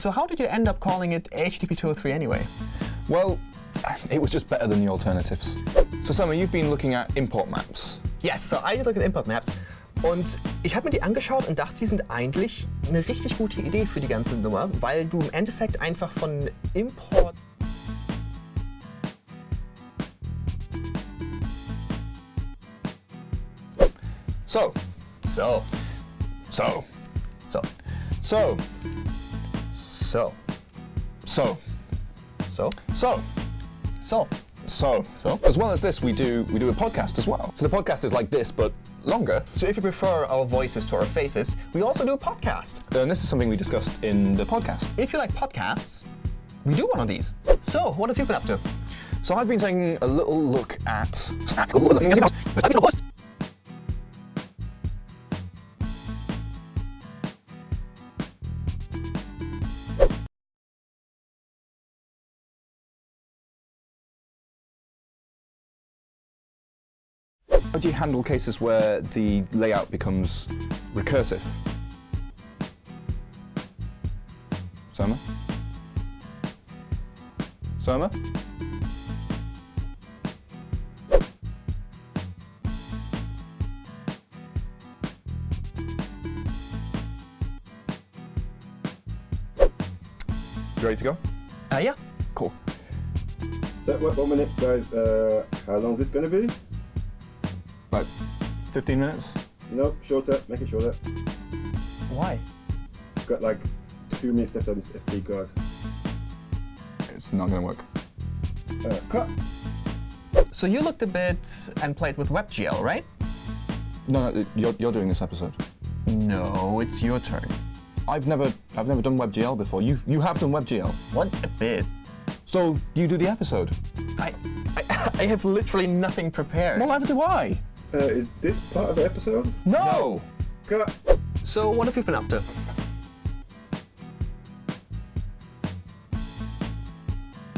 So how did you end up calling it HTTP 203 anyway? Well, it was just better than the alternatives. So Surma, you've been looking at import maps. Yes, so I look at import maps. Und ich habe mir die angeschaut und dachte, die sind eigentlich eine richtig gute Idee für die ganze Nummer, weil du im Endeffekt einfach von Import So, So, so, so, so, so, so, so, so, so. so. So? As well as this, we do we do a podcast as well. So the podcast is like this, but longer. So if you prefer our voices to our faces, we also do a podcast. And this is something we discussed in the podcast. If you like podcasts, we do one of these. So, what have you been up to? So I've been taking a little look at Snack. How do you handle cases where the layout becomes recursive? Surma? Surma? You ready to go? Uh, yeah. Cool. So, one one minute, guys. Uh, how long is this going to be? Like 15 minutes? No, shorter. Make it shorter. Why? I've Got like two minutes left on this SD card. It's not gonna work. Uh, cut. So you looked a bit and played with WebGL, right? No, no, you're, you're doing this episode. No, it's your turn. I've never, I've never done WebGL before. You, you have done WebGL. What a bit. So you do the episode. I, I, I have literally nothing prepared. Well, neither do I. Uh, is this part of the episode? No. Cut. So what have you been up to?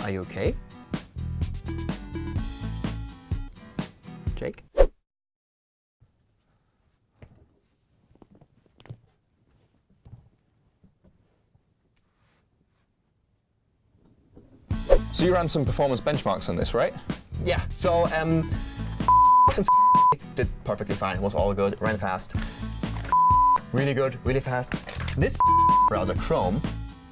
Are you okay? Jake? So you ran some performance benchmarks on this, right? Yeah, so um did perfectly fine, was all good, ran fast. Really good, really fast. This browser, Chrome,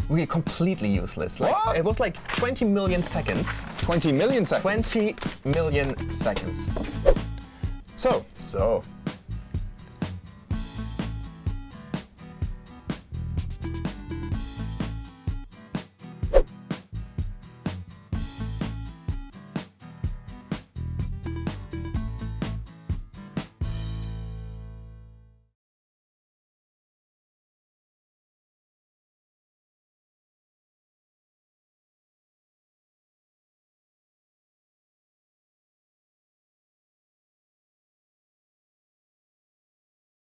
really completely useless. Like What? it was like 20 million seconds. 20 million seconds. 20 million seconds. So, So,